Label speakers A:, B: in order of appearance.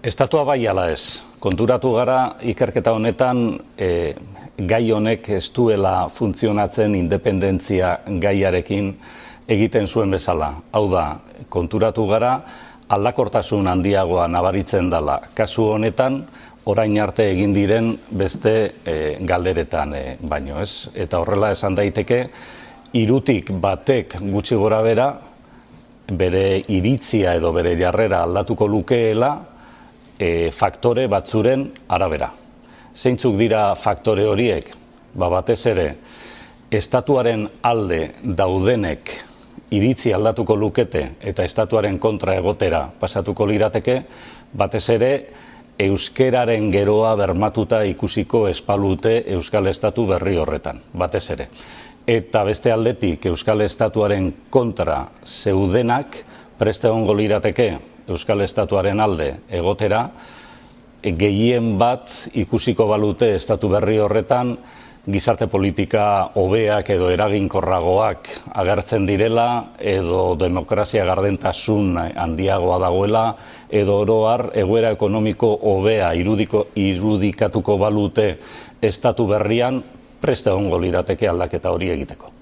A: Estatua bai ala ez. Konturatu gara ikerketa honetan e, gai honek ez duela funtzionatzen independentzia gaiarekin egiten zuen bezala. Hau da, konturatu gara aldakortasun handiagoa nabaritzen dela. Kasu honetan, orain arte egin diren beste e, galderetan e, baino ez. Eta horrela esan daiteke, irutik batek gutxi gora bera, bere iritzia edo bere jarrera aldatuko lukeela, e, faktore batzuren arabera. Zeintzuk dira faktore horiek? Ba batez ere, estatuaren alde daudenek iritzi aldatuko lukete eta estatuaren kontra egotera pasatuko lirateke, batez ere, euskeraren geroa bermatuta ikusiko espalute euskal estatu berri horretan, batez ere. Eta beste aldetik euskal estatuaren kontra zeudenak preste ongo lirateke Euskal Estatuaren alde egotera, gehien bat ikusiko balute estatu berri horretan, gizarte politika hobeak edo eraginkorragoak agertzen direla, edo demokrazia gardentasun handiagoa dagoela, edo oroar egoera ekonomiko hobea irudiko, irudikatuko balute estatu berrian, preste ongo lirateke aldaketa hori egiteko.